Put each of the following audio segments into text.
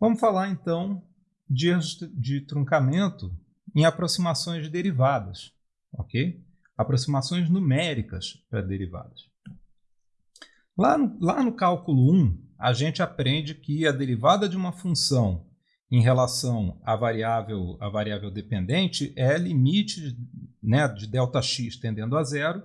Vamos falar então de, de truncamento em aproximações derivadas, ok? Aproximações numéricas para derivadas. Lá no, lá no cálculo 1, a gente aprende que a derivada de uma função em relação à variável, à variável dependente é limite né, de ΔX tendendo a zero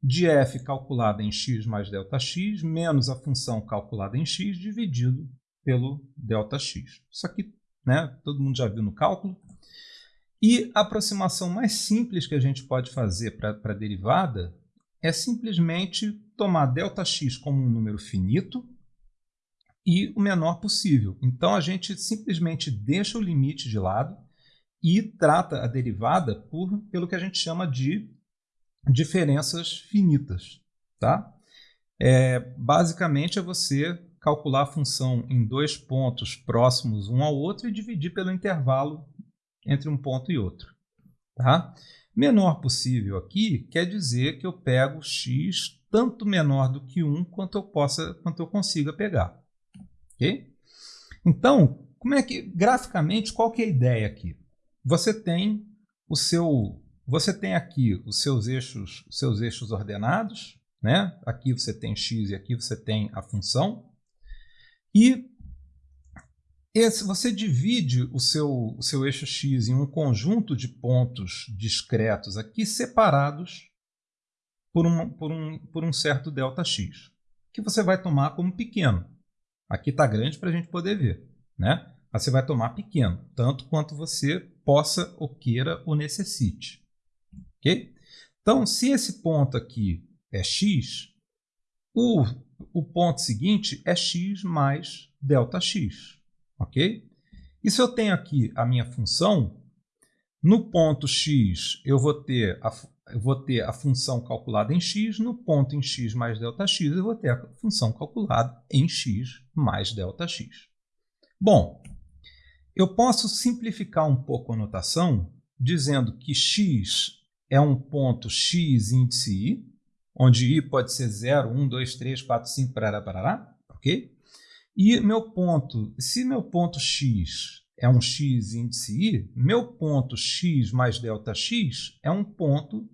de f calculada em x mais ΔX menos a função calculada em x dividido pelo ΔX. Isso aqui né, todo mundo já viu no cálculo. E a aproximação mais simples que a gente pode fazer para a derivada é simplesmente tomar ΔX como um número finito e o menor possível. Então a gente simplesmente deixa o limite de lado e trata a derivada por, pelo que a gente chama de diferenças finitas. Tá? É, basicamente é você calcular a função em dois pontos próximos um ao outro e dividir pelo intervalo entre um ponto e outro. Tá? Menor possível aqui quer dizer que eu pego x tanto menor do que 1 quanto eu, possa, quanto eu consiga pegar. Okay? Então, como é que graficamente qual que é a ideia aqui? Você tem o seu você tem aqui os seus eixos, os seus eixos ordenados, né? Aqui você tem x e aqui você tem a função. E esse, você divide o seu, o seu eixo x em um conjunto de pontos discretos aqui separados por, um, por, um, por um certo ΔX, que você vai tomar como pequeno. Aqui está grande para a gente poder ver. Né? Mas você vai tomar pequeno, tanto quanto você possa ou queira ou necessite. Ok? Então, se esse ponto aqui é x, o, o ponto seguinte é x mais ΔX. Ok? E se eu tenho aqui a minha função, no ponto x eu vou ter a, eu vou ter a função calculada em x, no ponto em x mais ΔX eu vou ter a função calculada em x mais ΔX. Bom, eu posso simplificar um pouco a notação dizendo que x é um ponto x índice i, onde i pode ser 0, 1, 2, 3, 4, 5, parará, parará, ok? E meu ponto, se meu ponto x é um x índice i, meu ponto x mais delta x é um ponto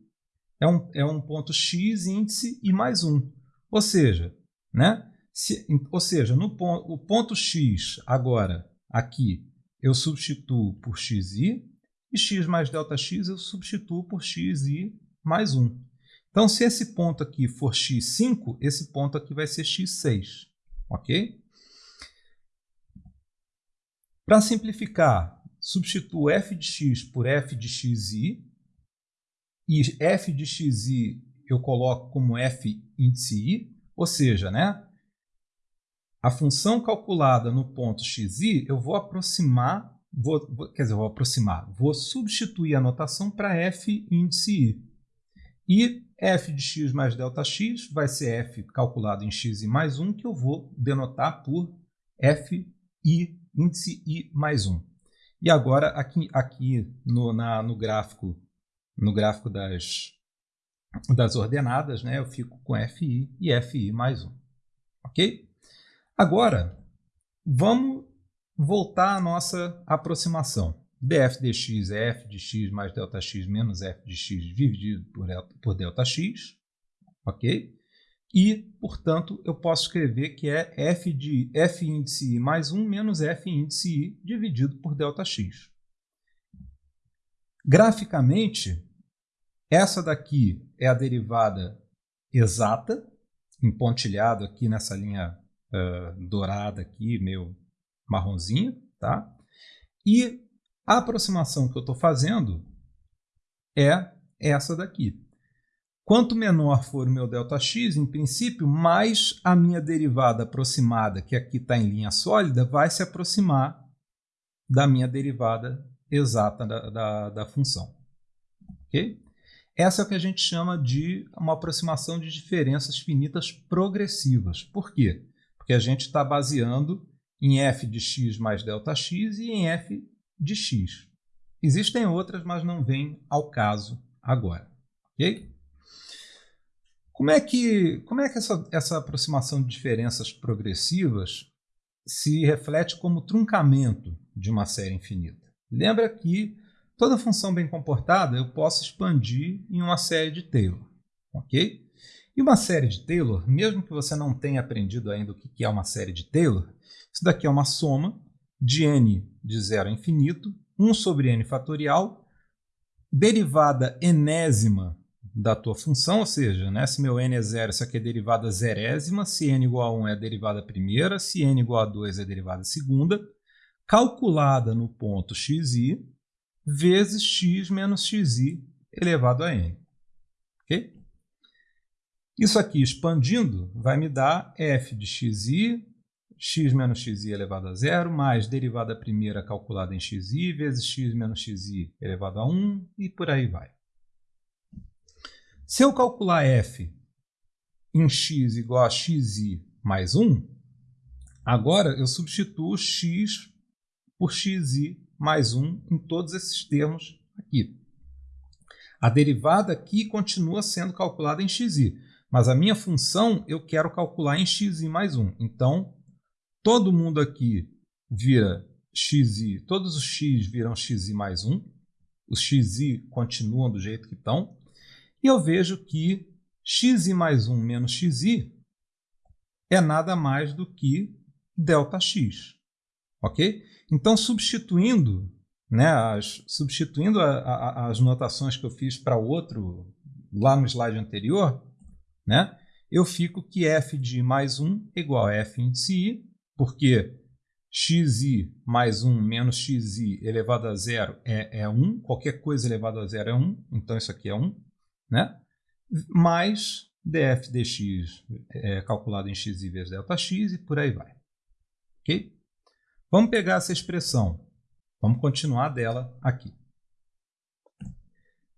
é um, é um ponto x índice i mais 1. Ou seja, né? Se, ou seja, no ponto, o ponto x agora aqui eu substituo por xi e x mais ΔX eu substituo por xi mais 1. Então, se esse ponto aqui for x5, esse ponto aqui vai ser x6. Ok? Para simplificar, substituo f de x por f de xi. E f de xi eu coloco como f índice i. Ou seja, né, a função calculada no ponto xi, eu vou aproximar Vou, quer dizer, vou aproximar. Vou substituir a notação para f índice i. E f de x mais ΔX vai ser f calculado em x e mais 1, que eu vou denotar por f i índice i mais 1. E agora, aqui, aqui no, na, no gráfico, no gráfico das, das ordenadas, né, eu fico com fi e fi mais 1. Ok? Agora, vamos voltar à nossa aproximação df dx é f de x mais ΔX menos f de x dividido por, por ΔX. Ok? E, portanto, eu posso escrever que é f de f índice i mais 1 menos f índice i dividido por ΔX. Graficamente, essa daqui é a derivada exata, empontilhado aqui nessa linha uh, dourada aqui, meio marronzinha, tá? E a aproximação que eu estou fazendo é essa daqui. Quanto menor for o meu ΔX, em princípio, mais a minha derivada aproximada, que aqui está em linha sólida, vai se aproximar da minha derivada exata da, da, da função. Okay? Essa é o que a gente chama de uma aproximação de diferenças finitas progressivas. Por quê? Porque a gente está baseando em f de x mais ΔX e em f de x. Existem outras, mas não vêm ao caso agora. Ok? Como é que, como é que essa, essa aproximação de diferenças progressivas se reflete como truncamento de uma série infinita. Lembra que toda função bem comportada eu posso expandir em uma série de Taylor, ok? E uma série de Taylor, mesmo que você não tenha aprendido ainda o que é uma série de Taylor, isso daqui é uma soma de n de zero a infinito, 1 sobre n fatorial, derivada enésima da tua função, ou seja, né, se meu n é zero, isso aqui é derivada zerésima, se n igual a 1 é a derivada primeira, se n igual a 2 é a derivada segunda, calculada no ponto xi, vezes x menos xi elevado a n. Ok? Isso aqui expandindo vai me dar f de xi, x menos xi elevado a zero, mais derivada primeira calculada em xi, vezes x menos xi elevado a 1, e por aí vai. Se eu calcular f em x igual a xi mais 1, agora eu substituo x por xi mais 1 em todos esses termos aqui. A derivada aqui continua sendo calculada em xi, mas a minha função eu quero calcular em xi mais 1. Então, todo mundo aqui vira xi, todos os x viram xi mais 1, os xi continuam do jeito que estão, e eu vejo que xi mais 1 menos xi é nada mais do que ΔX. Ok? Então, substituindo, né, as, substituindo a, a, as notações que eu fiz para outro lá no slide anterior, né, eu fico que f de mais 1 é igual a f índice i, porque xi mais 1 menos xi elevado a zero é, é 1, qualquer coisa elevado a zero é 1, então isso aqui é 1 né? mais df dx é, calculado em x vezes ΔX e por aí vai. Ok? Vamos pegar essa expressão. Vamos continuar dela aqui.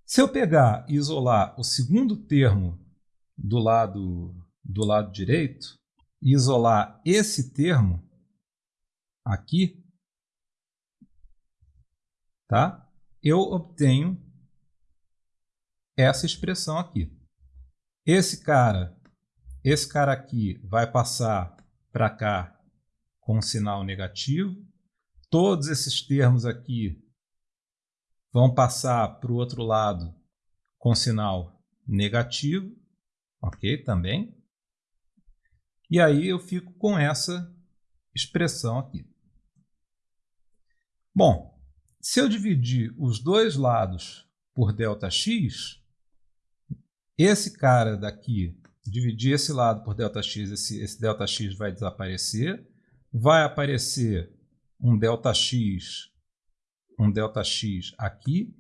Se eu pegar e isolar o segundo termo do lado, do lado direito isolar esse termo aqui, tá? eu obtenho essa expressão aqui. Esse cara, esse cara aqui vai passar para cá com um sinal negativo. Todos esses termos aqui vão passar para o outro lado com sinal negativo, ok? Também. E aí eu fico com essa expressão aqui. Bom, se eu dividir os dois lados por ΔX, esse cara daqui, dividir esse lado por ΔX, esse, esse ΔX vai desaparecer. Vai aparecer um ΔX, um ΔX aqui.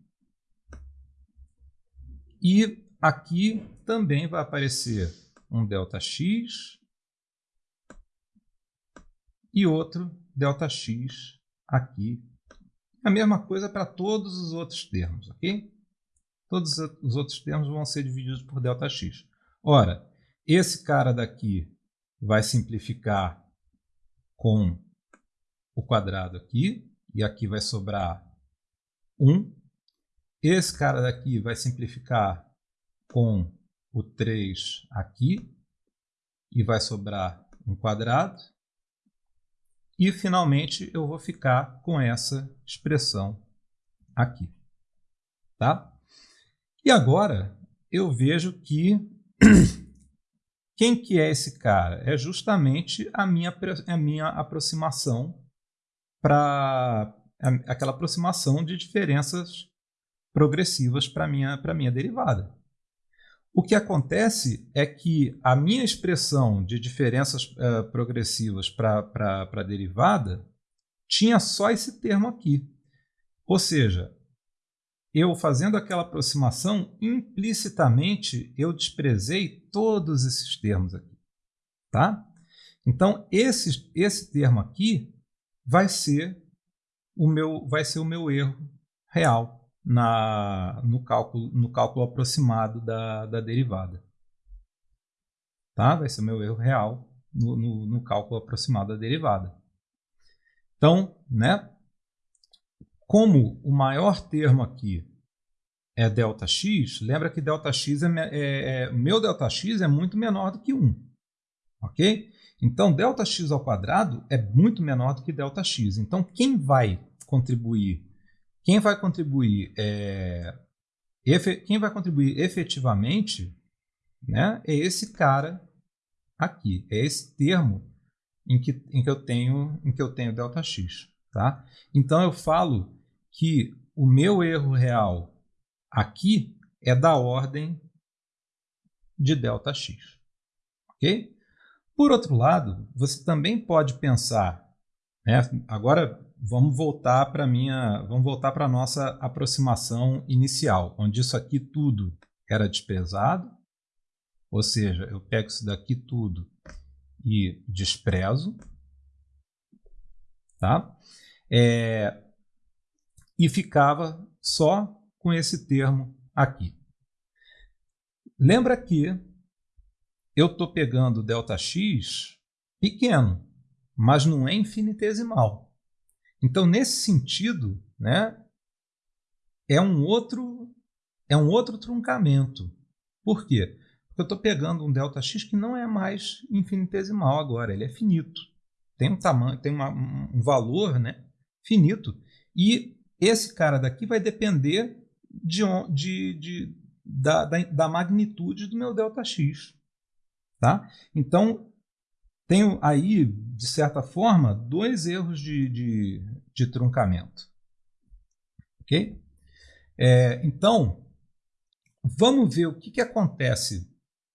E aqui também vai aparecer um ΔX e outro ΔX aqui. A mesma coisa para todos os outros termos, ok? Todos os outros termos vão ser divididos por ΔX. Ora, esse cara daqui vai simplificar com o quadrado aqui, e aqui vai sobrar 1. Esse cara daqui vai simplificar com o 3 aqui, e vai sobrar um quadrado. E, finalmente, eu vou ficar com essa expressão aqui. Tá? E agora eu vejo que quem que é esse cara? É justamente a minha, a minha aproximação para aquela aproximação de diferenças progressivas para minha, minha derivada. O que acontece é que a minha expressão de diferenças uh, progressivas para a derivada tinha só esse termo aqui. Ou seja, eu fazendo aquela aproximação, implicitamente eu desprezei todos esses termos aqui. Tá? Então, esse, esse termo aqui vai ser o meu, vai ser o meu erro real na, no, cálculo, no cálculo aproximado da, da derivada. Tá? Vai ser o meu erro real no, no, no cálculo aproximado da derivada. Então, né, como o maior termo aqui é ΔX, lembra que ΔX é, é, é, meu ΔX é muito menor do que 1. ok? Então, ΔX ao quadrado é muito menor do que ΔX. Então, quem vai contribuir? quem vai contribuir é, quem vai contribuir efetivamente né, é esse cara aqui, é esse termo em que, em que eu tenho em que eu tenho ΔX. Tá? Então, eu falo que o meu erro real aqui é da ordem de ΔX. Ok? Por outro lado, você também pode pensar, né, agora vamos voltar para minha, vamos voltar para nossa aproximação inicial, onde isso aqui tudo era desprezado, ou seja, eu pego isso daqui tudo e desprezo, tá? É, e ficava só com esse termo aqui. Lembra que eu estou pegando ΔX pequeno, mas não é infinitesimal. Então, nesse sentido, né, é um outro é um outro truncamento. Por quê? Porque eu estou pegando um ΔX que não é mais infinitesimal agora, ele é finito. Tem um tamanho, tem uma, um valor né, finito. E esse cara daqui vai depender de, de, de da, da, da magnitude do meu ΔX. Tá? Então, tenho aí, de certa forma, dois erros de, de, de truncamento. Ok? É, então, vamos ver o que, que acontece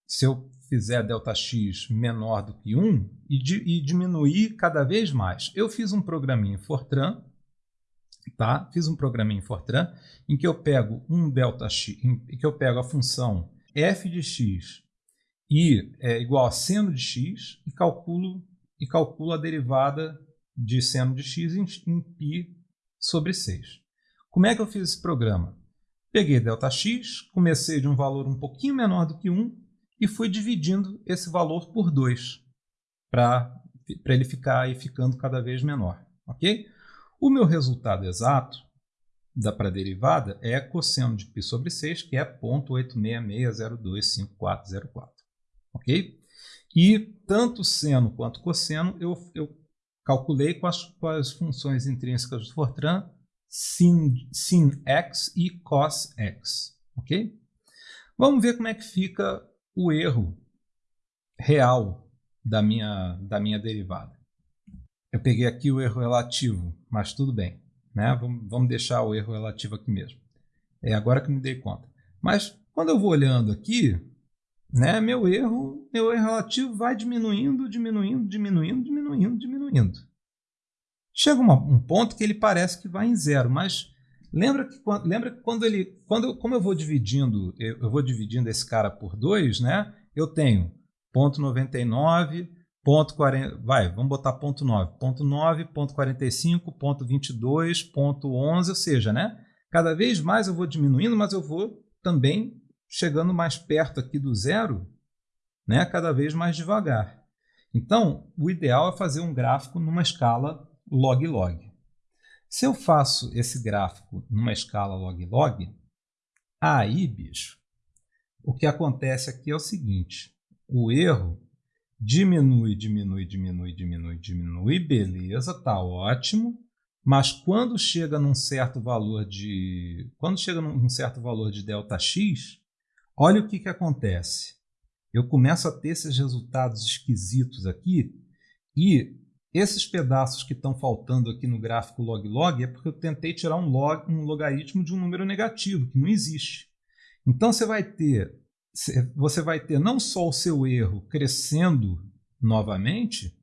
se eu fizer ΔX menor do que 1 e, di, e diminuir cada vez mais. Eu fiz um programinha em Fortran, tá? Fiz um programinha em Fortran em que eu pego um ΔX, em que eu pego a função f de x i é igual a seno de x e calculo, e calculo a derivada de seno de x em, em π sobre 6. Como é que eu fiz esse programa? Peguei ΔX, comecei de um valor um pouquinho menor do que 1 e fui dividindo esse valor por 2 para ele ficar aí ficando cada vez menor. ok? O meu resultado exato da para derivada é cosseno de π sobre 6, que é 0.866025404 ok? E tanto seno quanto cosseno eu, eu calculei com as, com as funções intrínsecas do Fortran sin, sin x e cos x, ok? Vamos ver como é que fica o erro real da minha, da minha derivada. Eu peguei aqui o erro relativo, mas tudo bem. Né? Vamos, vamos deixar o erro relativo aqui mesmo. É agora que me dei conta. Mas quando eu vou olhando aqui, né, meu erro, meu erro relativo vai diminuindo, diminuindo, diminuindo, diminuindo, diminuindo. Chega uma, um ponto que ele parece que vai em zero, mas lembra que, lembra que quando ele, quando, como eu vou dividindo, eu, eu vou dividindo esse cara por dois, né, eu tenho ponto 99, ponto 40, vai, vamos botar ponto 9, ponto 9, ponto 45, ponto 22, ponto 11, ou seja, né, cada vez mais eu vou diminuindo, mas eu vou também chegando mais perto aqui do zero, né, cada vez mais devagar. Então, o ideal é fazer um gráfico numa escala log-log. Se eu faço esse gráfico numa escala log-log, aí, bicho, o que acontece aqui é o seguinte, o erro diminui, diminui, diminui, diminui, diminui, beleza, tá ótimo, mas quando chega num certo valor de quando chega num certo valor de delta x, Olha o que, que acontece. Eu começo a ter esses resultados esquisitos aqui e esses pedaços que estão faltando aqui no gráfico log-log é porque eu tentei tirar um, log, um logaritmo de um número negativo, que não existe. Então você vai ter, você vai ter não só o seu erro crescendo novamente,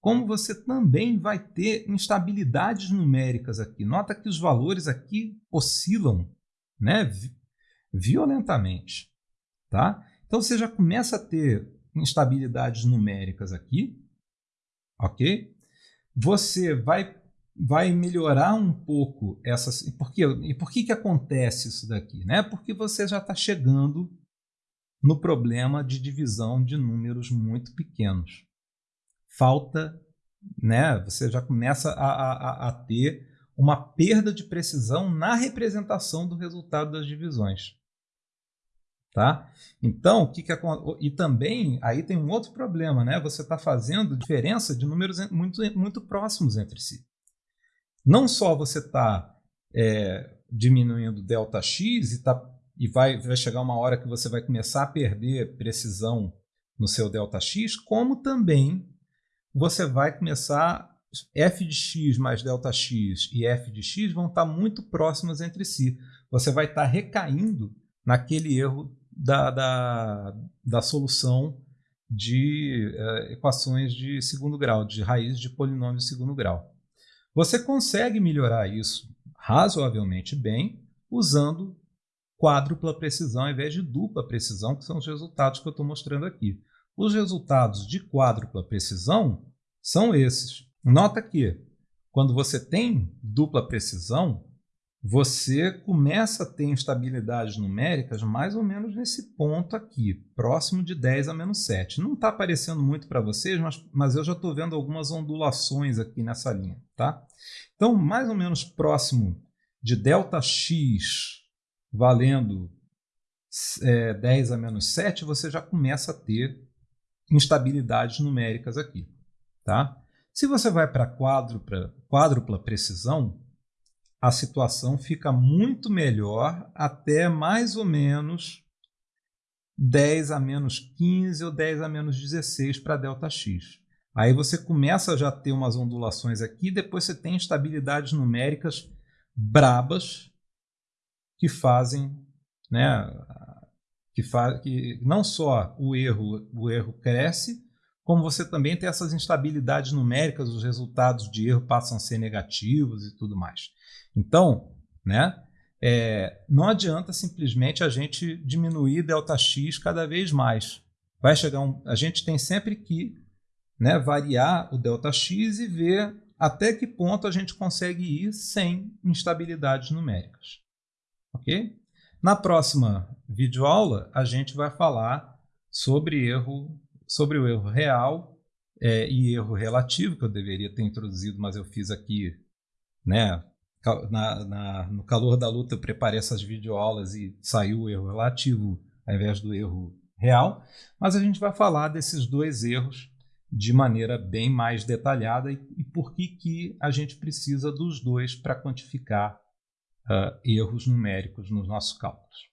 como você também vai ter instabilidades numéricas aqui. Nota que os valores aqui oscilam né, violentamente. Tá? Então você já começa a ter instabilidades numéricas aqui, ok? Você vai, vai melhorar um pouco essas... Por quê? E por que, que acontece isso daqui? Né? Porque você já está chegando no problema de divisão de números muito pequenos. Falta, né? você já começa a, a, a ter uma perda de precisão na representação do resultado das divisões. Tá? Então, o que, que e também aí tem um outro problema, né? Você está fazendo diferença de números muito, muito próximos entre si. Não só você está é, diminuindo delta x e, tá, e vai, vai chegar uma hora que você vai começar a perder precisão no seu delta x, como também você vai começar f de x mais delta x e f de x vão estar tá muito próximas entre si. Você vai estar tá recaindo naquele erro da, da, da solução de uh, equações de segundo grau, de raiz de polinômio de segundo grau. Você consegue melhorar isso razoavelmente bem usando quádrupla precisão ao invés de dupla precisão, que são os resultados que eu estou mostrando aqui. Os resultados de quádrupla precisão são esses. Nota que, quando você tem dupla precisão, você começa a ter instabilidades numéricas mais ou menos nesse ponto aqui, próximo de 10 a menos 7. Não está aparecendo muito para vocês, mas, mas eu já estou vendo algumas ondulações aqui nessa linha. Tá? Então, mais ou menos próximo de ΔX valendo é, 10 a menos 7, você já começa a ter instabilidades numéricas aqui. Tá? Se você vai para quádrupla, quádrupla precisão, a situação fica muito melhor até mais ou menos 10 a menos 15 ou 10 a menos 16 para ΔX. Aí você começa a já ter umas ondulações aqui, depois você tem instabilidades numéricas brabas que fazem, né, que, faz, que não só o erro, o erro cresce, como você também tem essas instabilidades numéricas, os resultados de erro passam a ser negativos e tudo mais. Então, né, é, não adianta simplesmente a gente diminuir ΔX cada vez mais. Vai chegar um, a gente tem sempre que né, variar o ΔX e ver até que ponto a gente consegue ir sem instabilidades numéricas. Ok? Na próxima videoaula, a gente vai falar sobre erro sobre o erro real é, e erro relativo, que eu deveria ter introduzido, mas eu fiz aqui, né, na, na, no calor da luta eu preparei essas videoaulas e saiu o erro relativo ao invés do erro real, mas a gente vai falar desses dois erros de maneira bem mais detalhada e, e por que, que a gente precisa dos dois para quantificar uh, erros numéricos nos nossos cálculos.